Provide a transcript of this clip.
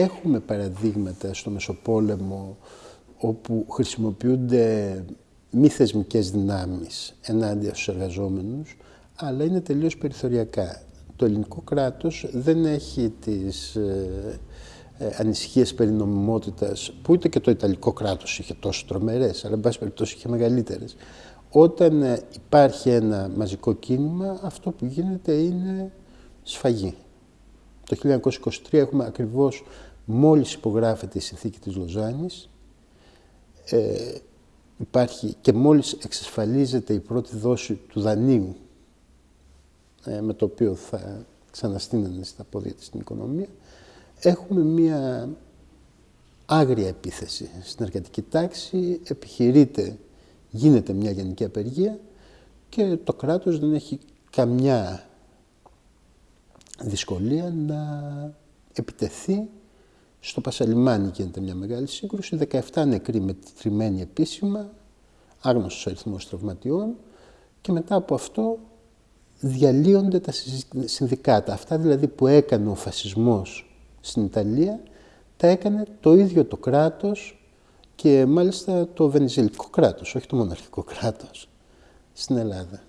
έχουμε παραδείγματα στο Μεσοπόλεμο όπου χρησιμοποιούνται μη θεσμικές δυνάμεις ενάντια στους εργαζόμενους, αλλά είναι τελείως περιθωριακά. Το ελληνικό κράτος δεν έχει τις ε, ε, ανησυχίες περί νομιμότητας, που ούτε και το Ιταλικό κράτος είχε τόσο τρομερές, αλλά εν πάση περιπτώσει είχε μεγαλύτερες. Όταν ε, υπάρχει ένα μαζικό κίνημα, αυτό που γίνεται είναι σφαγή. Το 1923 έχουμε ακριβώς μόλις υπογράφεται η συνθήκη της Λοζάνης, ε, υπάρχει και μόλις εξασφαλίζεται η πρώτη δόση του δανείου ε, με το οποίο θα ξαναστείνανε στα πόδια της την οικονομία, έχουμε μία άγρια επίθεση στην εργατική τάξη, επιχειρείται, γίνεται μια γενική απεργία και το κράτος δεν έχει καμιά δυσκολία να επιτεθεί στο Πασαλιμάνι γίνεται μια μεγάλη σύγκρουση, 17 νεκροί μετρημένοι επίσημα, άγνωστος αριθμός τραυματιών και μετά από αυτό διαλύονται τα συνδικάτα. Αυτά δηλαδή που έκανε ο φασισμός στην Ιταλία, τα έκανε το ίδιο το κράτος και μάλιστα το βενιζελικό κράτος, όχι το μοναρχικό κράτος στην Ελλάδα.